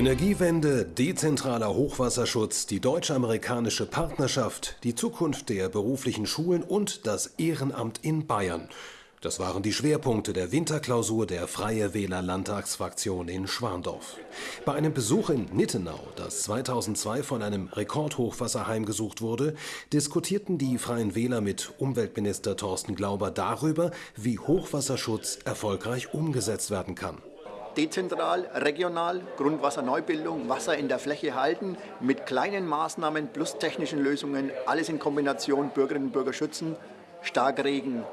Energiewende, dezentraler Hochwasserschutz, die deutsch-amerikanische Partnerschaft, die Zukunft der beruflichen Schulen und das Ehrenamt in Bayern. Das waren die Schwerpunkte der Winterklausur der Freie Wähler Landtagsfraktion in Schwandorf. Bei einem Besuch in Nittenau, das 2002 von einem Rekordhochwasser heimgesucht wurde, diskutierten die Freien Wähler mit Umweltminister Thorsten Glauber darüber, wie Hochwasserschutz erfolgreich umgesetzt werden kann dezentral, regional, Grundwasserneubildung, Wasser in der Fläche halten, mit kleinen Maßnahmen plus technischen Lösungen, alles in Kombination Bürgerinnen und Bürger schützen, Starkregen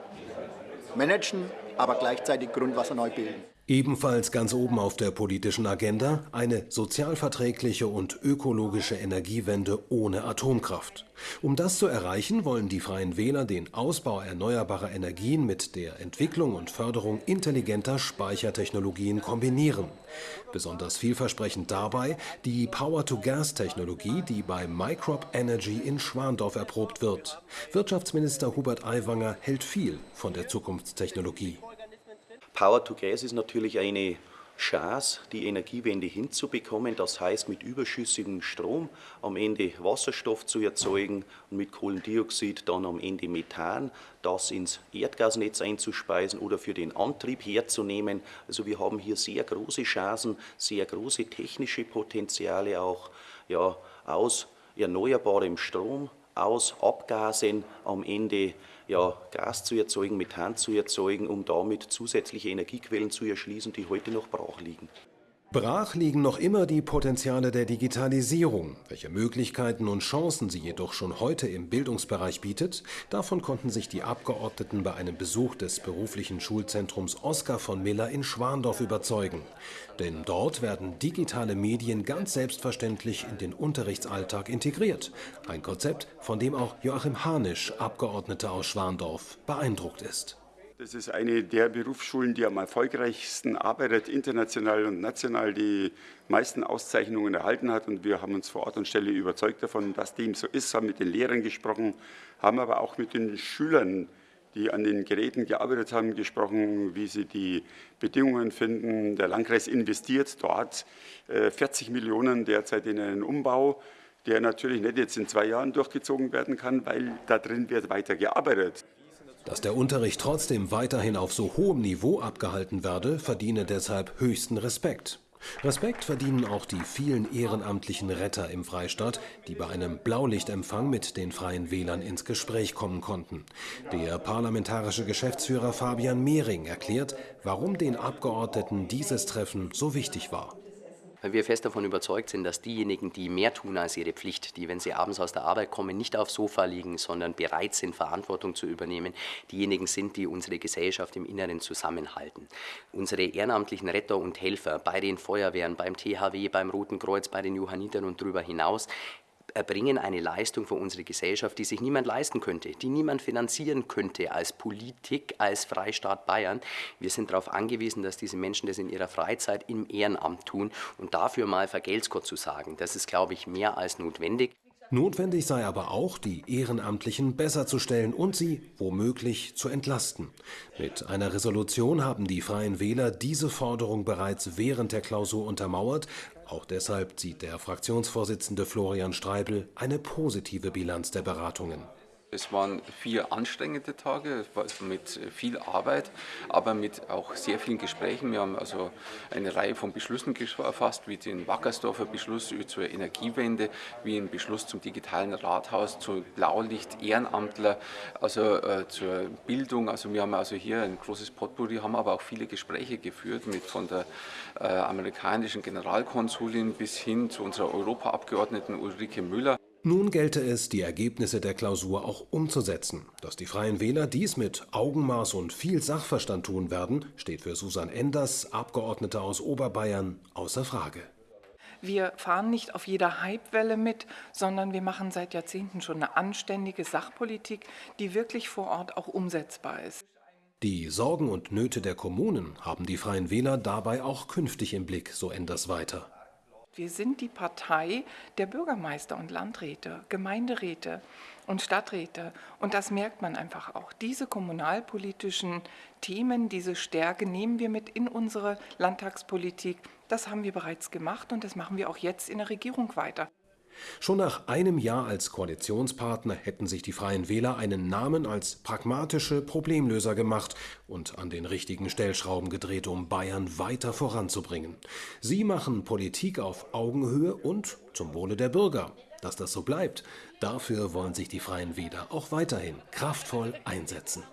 managen, aber gleichzeitig Grundwasser neu bilden. Ebenfalls ganz oben auf der politischen Agenda eine sozialverträgliche und ökologische Energiewende ohne Atomkraft. Um das zu erreichen, wollen die Freien Wähler den Ausbau erneuerbarer Energien mit der Entwicklung und Förderung intelligenter Speichertechnologien kombinieren. Besonders vielversprechend dabei die Power-to-Gas-Technologie, die bei Microp Energy in Schwandorf erprobt wird. Wirtschaftsminister Hubert Aiwanger hält viel von der Zukunftstechnologie. Power to Gas ist natürlich eine Chance, die Energiewende hinzubekommen, das heißt mit überschüssigem Strom am Ende Wasserstoff zu erzeugen und mit Kohlendioxid dann am Ende Methan, das ins Erdgasnetz einzuspeisen oder für den Antrieb herzunehmen. Also wir haben hier sehr große Chancen, sehr große technische Potenziale auch ja, aus erneuerbarem Strom, aus Abgasen am Ende ja, Gas zu erzeugen, Methan zu erzeugen, um damit zusätzliche Energiequellen zu erschließen, die heute noch brach liegen. Brach liegen noch immer die Potenziale der Digitalisierung. Welche Möglichkeiten und Chancen sie jedoch schon heute im Bildungsbereich bietet, davon konnten sich die Abgeordneten bei einem Besuch des beruflichen Schulzentrums Oskar von Miller in Schwandorf überzeugen. Denn dort werden digitale Medien ganz selbstverständlich in den Unterrichtsalltag integriert. Ein Konzept, von dem auch Joachim Hanisch, Abgeordneter aus Schwandorf, beeindruckt ist. Das ist eine der Berufsschulen, die am erfolgreichsten arbeitet, international und national die meisten Auszeichnungen erhalten hat. Und wir haben uns vor Ort und Stelle überzeugt davon, dass dem so ist, haben mit den Lehrern gesprochen, haben aber auch mit den Schülern, die an den Geräten gearbeitet haben, gesprochen, wie sie die Bedingungen finden. Der Landkreis investiert dort 40 äh, Millionen derzeit in einen Umbau der natürlich nicht jetzt in zwei Jahren durchgezogen werden kann, weil da drin wird weiter gearbeitet. Dass der Unterricht trotzdem weiterhin auf so hohem Niveau abgehalten werde, verdiene deshalb höchsten Respekt. Respekt verdienen auch die vielen ehrenamtlichen Retter im Freistaat, die bei einem Blaulichtempfang mit den Freien Wählern ins Gespräch kommen konnten. Der parlamentarische Geschäftsführer Fabian Mehring erklärt, warum den Abgeordneten dieses Treffen so wichtig war weil wir fest davon überzeugt sind, dass diejenigen, die mehr tun als ihre Pflicht, die, wenn sie abends aus der Arbeit kommen, nicht aufs Sofa liegen, sondern bereit sind, Verantwortung zu übernehmen, diejenigen sind, die unsere Gesellschaft im Inneren zusammenhalten. Unsere ehrenamtlichen Retter und Helfer bei den Feuerwehren, beim THW, beim Roten Kreuz, bei den Johannitern und darüber hinaus erbringen eine Leistung für unsere Gesellschaft, die sich niemand leisten könnte, die niemand finanzieren könnte als Politik, als Freistaat Bayern. Wir sind darauf angewiesen, dass diese Menschen das in ihrer Freizeit im Ehrenamt tun und dafür mal Vergelt's zu sagen. Das ist, glaube ich, mehr als notwendig. Notwendig sei aber auch, die Ehrenamtlichen besser zu stellen und sie womöglich zu entlasten. Mit einer Resolution haben die Freien Wähler diese Forderung bereits während der Klausur untermauert. Auch deshalb zieht der Fraktionsvorsitzende Florian Streibel eine positive Bilanz der Beratungen. Es waren vier anstrengende Tage mit viel Arbeit, aber mit auch sehr vielen Gesprächen. Wir haben also eine Reihe von Beschlüssen gefasst, wie den Wackersdorfer Beschluss zur Energiewende, wie ein Beschluss zum digitalen Rathaus, zu Blaulicht, Ehrenamtler, also äh, zur Bildung. Also wir haben also hier ein großes Potpourri, haben aber auch viele Gespräche geführt mit von der äh, amerikanischen Generalkonsulin bis hin zu unserer Europaabgeordneten Ulrike Müller. Nun gelte es, die Ergebnisse der Klausur auch umzusetzen. Dass die Freien Wähler dies mit Augenmaß und viel Sachverstand tun werden, steht für Susan Enders, Abgeordnete aus Oberbayern, außer Frage. Wir fahren nicht auf jeder Hypewelle mit, sondern wir machen seit Jahrzehnten schon eine anständige Sachpolitik, die wirklich vor Ort auch umsetzbar ist. Die Sorgen und Nöte der Kommunen haben die Freien Wähler dabei auch künftig im Blick, so Enders weiter. Wir sind die Partei der Bürgermeister und Landräte, Gemeinderäte und Stadträte. Und das merkt man einfach auch. Diese kommunalpolitischen Themen, diese Stärke nehmen wir mit in unsere Landtagspolitik. Das haben wir bereits gemacht und das machen wir auch jetzt in der Regierung weiter. Schon nach einem Jahr als Koalitionspartner hätten sich die Freien Wähler einen Namen als pragmatische Problemlöser gemacht und an den richtigen Stellschrauben gedreht, um Bayern weiter voranzubringen. Sie machen Politik auf Augenhöhe und zum Wohle der Bürger. Dass das so bleibt, dafür wollen sich die Freien Wähler auch weiterhin kraftvoll einsetzen.